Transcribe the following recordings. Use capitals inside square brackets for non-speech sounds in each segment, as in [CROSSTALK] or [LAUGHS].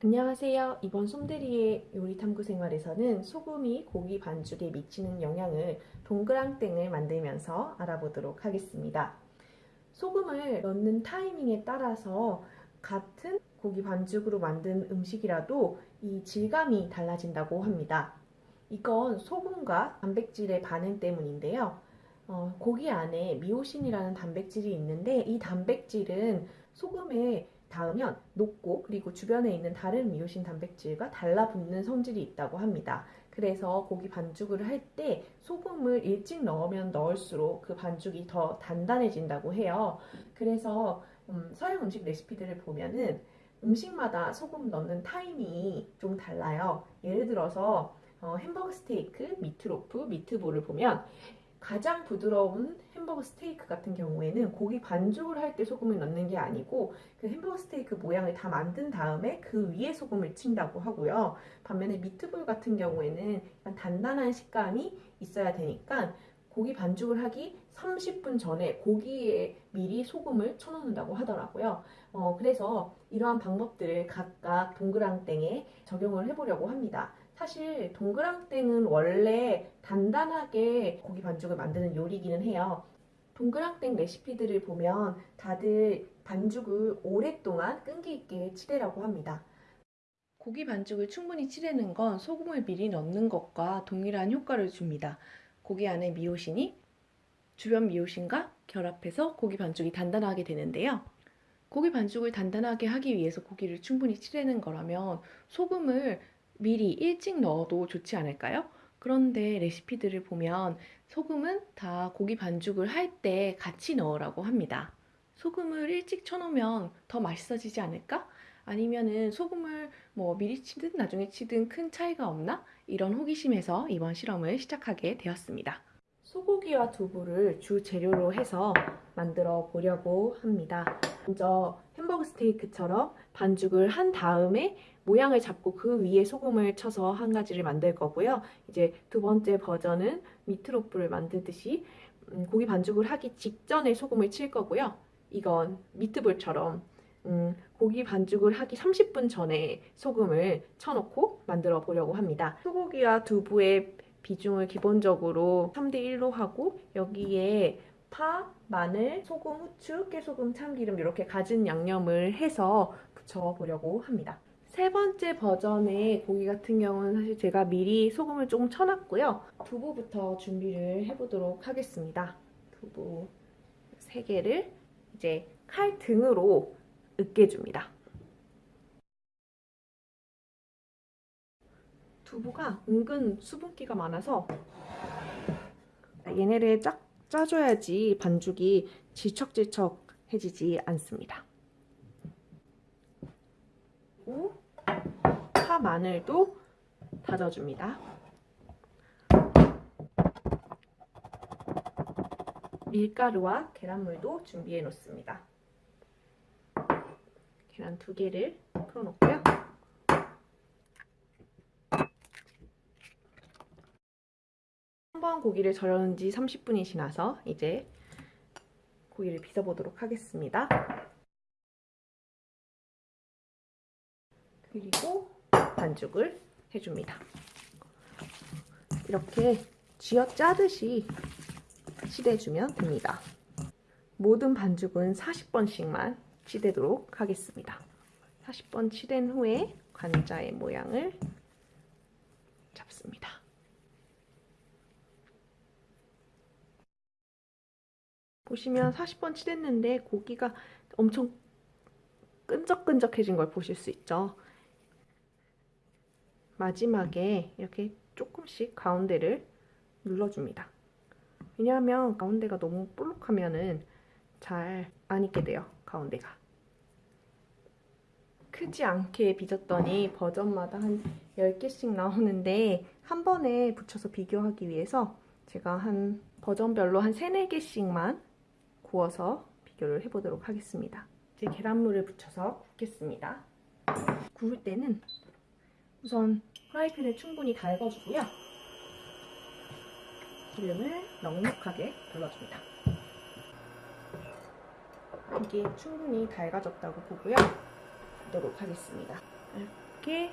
안녕하세요. 이번 솜대리의 요리탐구 생활에서는 소금이 고기 반죽에 미치는 영향을 동그랑땡을 만들면서 알아보도록 하겠습니다. 소금을 넣는 타이밍에 따라서 같은 고기 반죽으로 만든 음식이라도 이 질감이 달라진다고 합니다. 이건 소금과 단백질의 반응 때문인데요. 어, 고기 안에 미오신이라는 단백질이 있는데 이 단백질은 소금에 닿으면 녹고 그리고 주변에 있는 다른 미오신 단백질과 달라붙는 성질이 있다고 합니다. 그래서 고기 반죽을 할 때 소금을 일찍 넣으면 넣을수록 그 반죽이 더 단단해진다고 해요. 그래서 음, 서양 음식 레시피들을 보면은 음식마다 소금 넣는 타이밍이 좀 달라요. 예를 들어서 어, 햄버거 스테이크, 미트로프, 미트볼을 보면 가장 부드러운 햄버거 스테이크 같은 경우에는 고기 반죽을 할 때 소금을 넣는 게 아니고 그 햄버거 스테이크 모양을 다 만든 다음에 그 위에 소금을 친다고 하고요. 반면에 미트볼 같은 경우에는 단단한 식감이 있어야 되니까 고기 반죽을 하기 30분 전에 고기에 미리 소금을 쳐놓는다고 하더라고요. 어, 그래서 이러한 방법들을 각각 동그랑땡에 적용을 해보려고 합니다. 사실 동그랑땡은 원래 단단하게 고기 반죽을 만드는 요리기는 해요. 동그랑땡 레시피들을 보면 다들 반죽을 오랫동안 끈기 있게 치대라고 합니다. 고기 반죽을 충분히 치대는 건 소금을 미리 넣는 것과 동일한 효과를 줍니다. 고기 안에 미오신이 주변 미오신과 결합해서 고기 반죽이 단단하게 되는데요. 고기 반죽을 단단하게 하기 위해서 고기를 충분히 치대는 거라면 소금을 미리 일찍 넣어도 좋지 않을까요? 그런데 레시피들을 보면 소금은 다 고기 반죽을 할 때 같이 넣으라고 합니다. 소금을 일찍 쳐놓으면 더 맛있어지지 않을까? 아니면은 소금을 뭐 미리 치든 나중에 치든 큰 차이가 없나? 이런 호기심에서 이번 실험을 시작하게 되었습니다. 소고기와 두부를 주 재료로 해서 만들어 보려고 합니다. 먼저 햄버거 스테이크처럼 반죽을 한 다음에 모양을 잡고 그 위에 소금을 쳐서 한 가지를 만들 거고요. 이제 두 번째 버전은 미트로프를 만들듯이 음, 고기 반죽을 하기 직전에 소금을 칠 거고요. 이건 미트볼처럼 음, 고기 반죽을 하기 30분 전에 소금을 쳐놓고 만들어 보려고 합니다. 소고기와 두부의 비중을 기본적으로 3대1로 하고 여기에 파, 마늘, 소금, 후추, 깨소금, 참기름 이렇게 가진 양념을 해서 부쳐보려고 합니다. 세 번째 버전의 고기 같은 경우는 사실 제가 미리 소금을 조금 쳐놨고요. 두부부터 준비를 해보도록 하겠습니다. 두부 3개를 이제 칼 등으로 으깨줍니다. 두부가 은근 수분기가 많아서 얘네를 쫙 짜줘야지 반죽이 질척질척해지지 않습니다. 그리고 파 마늘도 다져줍니다. 밀가루와 계란물도 준비해 놓습니다. 계란 두 개를 풀어놓고요. 한번 고기를 절여놓은 지 30분이 지나서 이제 고기를 빚어보도록 하겠습니다. 그리고 반죽을 해줍니다. 이렇게 쥐어 짜듯이 치대주면 됩니다. 모든 반죽은 40번씩만 치대도록 하겠습니다. 40번 치댄 후에 관자의 모양을 잡습니다. 보시면 40번 치댔는데 고기가 엄청 끈적끈적해진 걸 보실 수 있죠. 마지막에 이렇게 조금씩 가운데를 눌러줍니다. 왜냐하면 가운데가 너무 볼록하면은 잘 안 익게 돼요. 가운데가. 크지 않게 빚었더니 버전마다 한 10개씩 나오는데 한 번에 붙여서 비교하기 위해서 제가 한 버전별로 한 3, 4개씩만 구워서 비교를 해보도록 하겠습니다. 이제 계란물을 붙여서 굽겠습니다. 구울 때는 우선 프라이팬을 충분히 달궈주고요. 기름을 넉넉하게 둘러줍니다. 이게 충분히 달가졌다고 보고요. 보도록 하겠습니다. 이렇게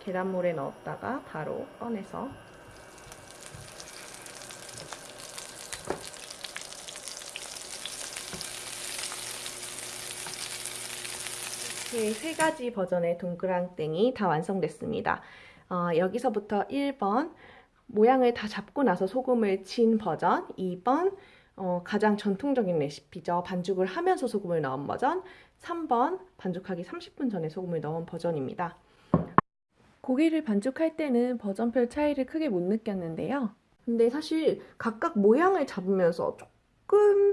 계란물에 넣었다가 바로 꺼내서 이렇게 세 가지 버전의 동그랑땡이 다 완성됐습니다. 어, 여기서부터 1번 모양을 다 잡고 나서 소금을 친 버전 2번 어, 가장 전통적인 레시피죠. 반죽을 하면서 소금을 넣은 버전 3번 반죽하기 30분 전에 소금을 넣은 버전입니다. 고기를 반죽할 때는 버전별 차이를 크게 못 느꼈는데요. 근데 사실 각각 모양을 잡으면서 조금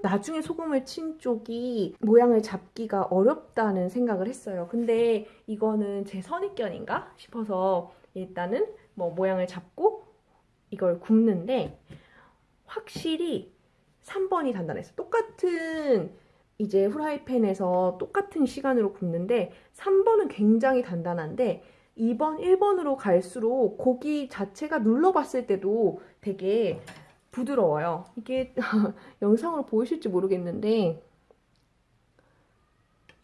나중에 소금을 친 쪽이 모양을 잡기가 어렵다는 생각을 했어요. 근데 이거는 제 선입견인가 싶어서 일단은 뭐 모양을 잡고 이걸 굽는데 확실히 3번이 단단했어요. 똑같은 이제 후라이팬에서 똑같은 시간으로 굽는데 3번은 굉장히 단단한데 2번, 1번으로 갈수록 고기 자체가 눌러봤을 때도 되게 부드러워요. 이게 [LAUGHS] 영상으로 보이실지 모르겠는데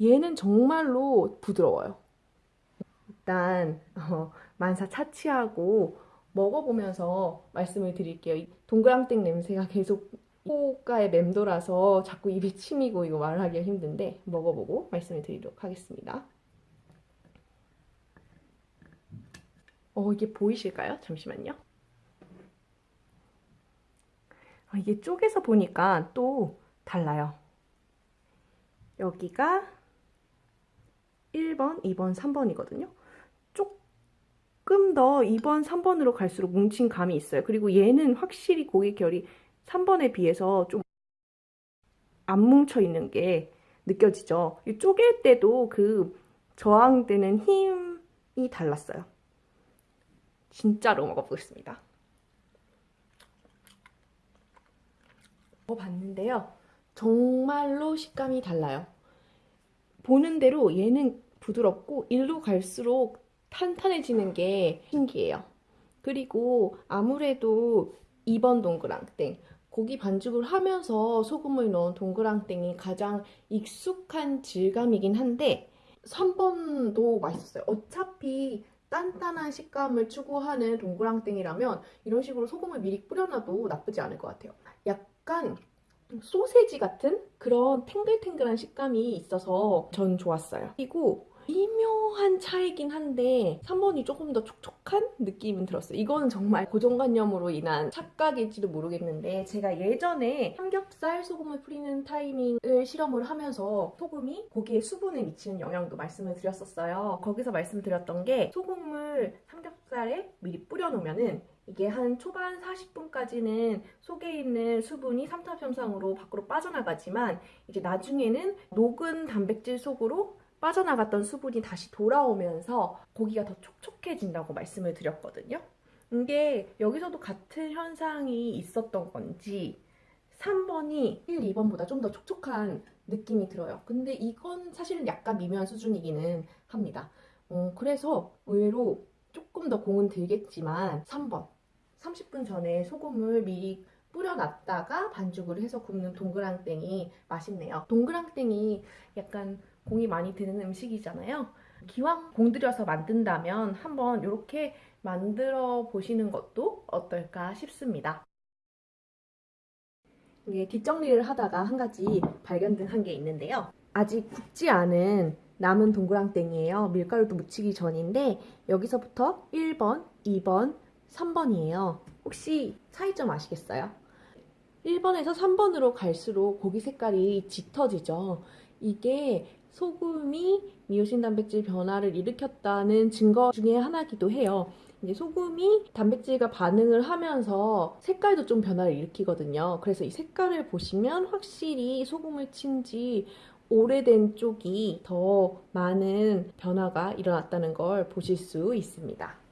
얘는 정말로 부드러워요. 일단 어, 만사 차치하고 먹어보면서 말씀을 드릴게요. 동그랑땡 냄새가 계속 코가에 맴돌아서 자꾸 입에 침이고 이거 말하기가 힘든데 먹어보고 말씀을 드리도록 하겠습니다. 어, 이게 보이실까요? 잠시만요. 어, 이게 쪼개서 보니까 또 달라요. 여기가 1번, 2번, 3번이거든요. 조금 더 2번, 3번으로 갈수록 뭉친 감이 있어요. 그리고 얘는 확실히 고기 결이 3번에 비해서 좀 안 뭉쳐 있는 게 느껴지죠. 이 쪼갤 때도 그 저항되는 힘이 달랐어요. 진짜로 먹어보겠습니다. 먹어봤는데요. 정말로 식감이 달라요. 보는 대로 얘는 부드럽고 일로 갈수록 탄탄해지는 게 신기해요. 그리고 아무래도 2번 동그랑땡 고기 반죽을 하면서 소금을 넣은 동그랑땡이 가장 익숙한 질감이긴 한데 3번도 맛있었어요. 어차피 단단한 식감을 추구하는 동그랑땡이라면 이런 식으로 소금을 미리 뿌려놔도 나쁘지 않을 것 같아요. 약 간 소세지 같은 그런 탱글탱글한 식감이 있어서 전 좋았어요. 그리고 미묘한 차이긴 한데 3번이 조금 더 촉촉한 느낌은 들었어요. 이거는 정말 고정관념으로 인한 착각일지도 모르겠는데 제가 예전에 삼겹살 소금을 뿌리는 타이밍을 실험을 하면서 소금이 고기의 수분에 미치는 영향도 말씀을 드렸었어요. 거기서 말씀드렸던 게 소금을 삼겹살에 미리 뿌려놓으면 은 이게 한 초반 40분까지는 속에 있는 수분이 삼탑 현상으로 밖으로 빠져나가지만 이제 나중에는 녹은 단백질 속으로 빠져나갔던 수분이 다시 돌아오면서 고기가 더 촉촉해진다고 말씀을 드렸거든요. 이게 여기서도 같은 현상이 있었던 건지 3번이 1, 2번보다 좀 더 촉촉한 느낌이 들어요. 근데 이건 사실은 약간 미묘한 수준이기는 합니다. 어, 그래서 의외로 조금 더 공은 들겠지만 3번 30분 전에 소금을 미리 뿌려놨다가 반죽을 해서 굽는 동그랑땡이 맛있네요. 동그랑땡이 약간 공이 많이 드는 음식이잖아요. 기왕 공들여서 만든다면 한번 이렇게 만들어 보시는 것도 어떨까 싶습니다. 이게 뒷정리를 하다가 한 가지 발견한 게 있는데요. 아직 굽지 않은 남은 동그랑땡이에요. 밀가루도 묻히기 전인데 여기서부터 1번, 2번, 3번이에요. 혹시 차이점 아시겠어요? 1번에서 3번으로 갈수록 고기 색깔이 짙어지죠. 이게 소금이 미오신 단백질 변화를 일으켰다는 증거 중에 하나기도 해요. 이제 소금이 단백질과 반응을 하면서 색깔도 좀 변화를 일으키거든요. 그래서 이 색깔을 보시면 확실히 소금을 친 지 오래된 쪽이 더 많은 변화가 일어났다는 걸 보실 수 있습니다.